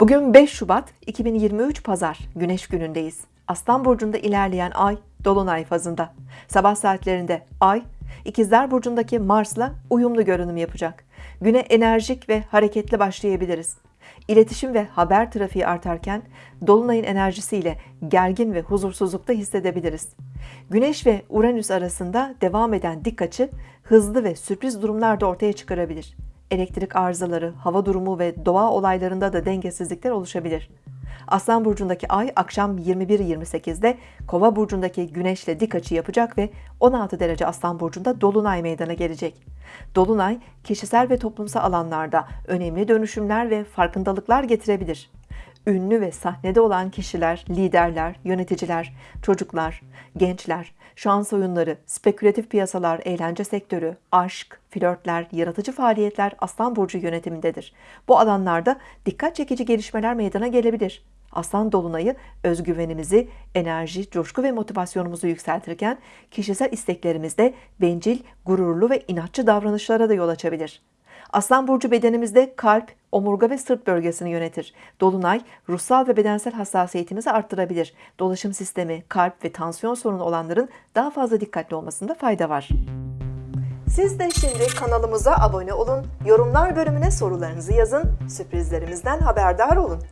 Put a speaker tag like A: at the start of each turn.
A: Bugün 5 Şubat 2023 Pazar Güneş günündeyiz. Aslan burcunda ilerleyen ay dolunay fazında. Sabah saatlerinde ay İkizler burcundaki Mars'la uyumlu görünüm yapacak. Güne enerjik ve hareketli başlayabiliriz. İletişim ve haber trafiği artarken dolunayın enerjisiyle gergin ve huzursuzlukta hissedebiliriz. Güneş ve Uranüs arasında devam eden dik açı hızlı ve sürpriz durumlar da ortaya çıkarabilir. Elektrik arızaları, hava durumu ve doğa olaylarında da dengesizlikler oluşabilir. Aslan burcundaki ay akşam 21.28'de Kova burcundaki Güneşle dik açı yapacak ve 16 derece Aslan burcunda dolunay meydana gelecek. Dolunay kişisel ve toplumsal alanlarda önemli dönüşümler ve farkındalıklar getirebilir. Ünlü ve sahnede olan kişiler, liderler, yöneticiler, çocuklar, gençler, şans oyunları, spekülatif piyasalar, eğlence sektörü, aşk, flörtler, yaratıcı faaliyetler Aslan burcu yönetimindedir. Bu alanlarda dikkat çekici gelişmeler meydana gelebilir. Aslan dolunayı özgüvenimizi, enerji, coşku ve motivasyonumuzu yükseltirken kişisel isteklerimizde bencil, gururlu ve inatçı davranışlara da yol açabilir. Aslan burcu bedenimizde kalp, omurga ve sırt bölgesini yönetir. Dolunay ruhsal ve bedensel hassasiyetimizi arttırabilir. Dolaşım sistemi, kalp ve tansiyon sorunu olanların daha fazla dikkatli olmasında fayda var. Siz de şimdi kanalımıza abone olun, yorumlar bölümüne sorularınızı yazın, sürprizlerimizden haberdar olun.